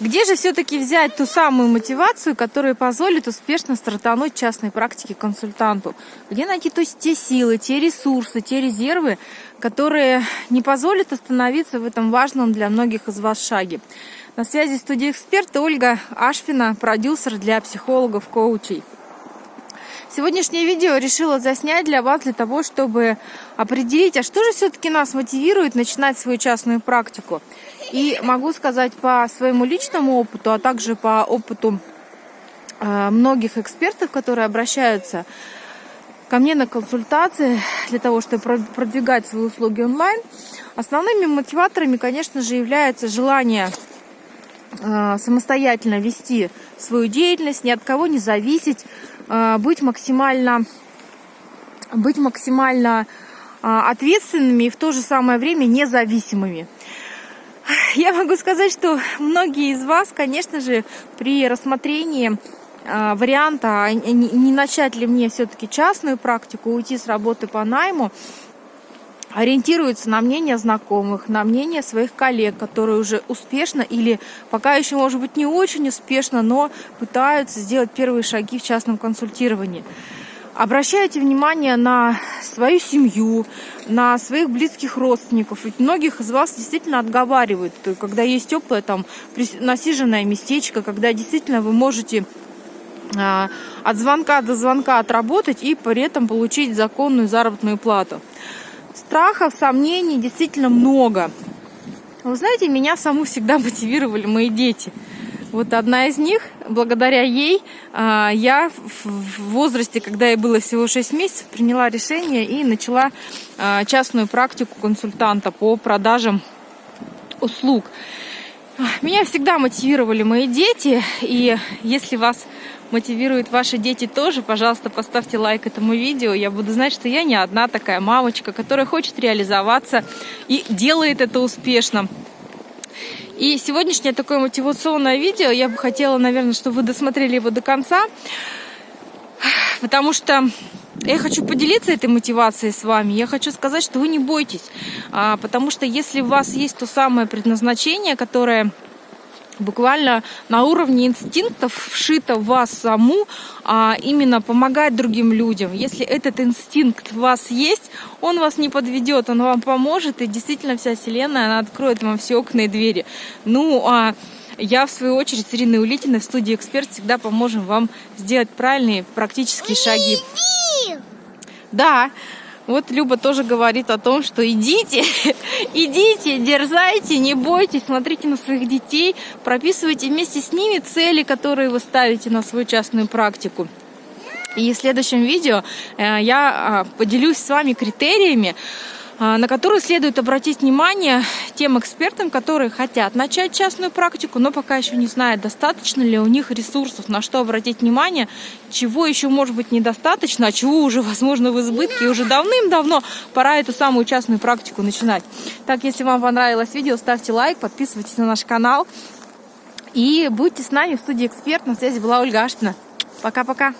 Где же все-таки взять ту самую мотивацию, которая позволит успешно стартануть частной практике консультанту? Где найти то есть, те силы, те ресурсы, те резервы, которые не позволят остановиться в этом важном для многих из вас шаге? На связи студия эксперта Ольга Ашфина, продюсер для психологов-коучей. Сегодняшнее видео решила заснять для вас, для того, чтобы определить, а что же все-таки нас мотивирует начинать свою частную практику. И могу сказать по своему личному опыту, а также по опыту э, многих экспертов, которые обращаются ко мне на консультации для того, чтобы продвигать свои услуги онлайн, основными мотиваторами, конечно же, является желание э, самостоятельно вести свою деятельность, ни от кого не зависеть, э, быть максимально, быть максимально ответственными и в то же самое время независимыми. Я могу сказать, что многие из вас, конечно же, при рассмотрении а, варианта, а, не начать ли мне все-таки частную практику, уйти с работы по найму, ориентируются на мнение знакомых, на мнение своих коллег, которые уже успешно или пока еще, может быть, не очень успешно, но пытаются сделать первые шаги в частном консультировании. Обращайте внимание на свою семью, на своих близких родственников. Ведь многих из вас действительно отговаривают, когда есть теплое там насиженное местечко, когда действительно вы можете а, от звонка до звонка отработать и при этом получить законную заработную плату. Страхов, сомнений действительно много. Вы знаете, меня саму всегда мотивировали мои дети – вот одна из них, благодаря ей, а, я в возрасте, когда ей было всего 6 месяцев, приняла решение и начала а, частную практику консультанта по продажам услуг. Меня всегда мотивировали мои дети, и если вас мотивируют ваши дети тоже, пожалуйста, поставьте лайк этому видео. Я буду знать, что я не одна такая мамочка, которая хочет реализоваться и делает это успешно. И сегодняшнее такое мотивационное видео, я бы хотела, наверное, чтобы вы досмотрели его до конца, потому что я хочу поделиться этой мотивацией с вами. Я хочу сказать, что вы не бойтесь, а, потому что если у вас есть то самое предназначение, которое буквально на уровне инстинктов вшито в вас саму, а именно помогать другим людям. Если этот инстинкт в вас есть, он вас не подведет, он вам поможет, и действительно вся Вселенная, она откроет вам все окна и двери. Ну, а я, в свою очередь, с Ириной Улитиной в студии «Эксперт» всегда поможем вам сделать правильные практические шаги. Да, вот Люба тоже говорит о том, что идите, идите, дерзайте, не бойтесь, смотрите на своих детей, прописывайте вместе с ними цели, которые вы ставите на свою частную практику. И в следующем видео э, я а, поделюсь с вами критериями, на которую следует обратить внимание тем экспертам, которые хотят начать частную практику, но пока еще не знают, достаточно ли у них ресурсов, на что обратить внимание, чего еще может быть недостаточно, а чего уже возможно в избытке, и уже давным-давно пора эту самую частную практику начинать. Так, если вам понравилось видео, ставьте лайк, подписывайтесь на наш канал и будьте с нами в студии «Эксперт». На связи была Ольга Аштина. Пока-пока.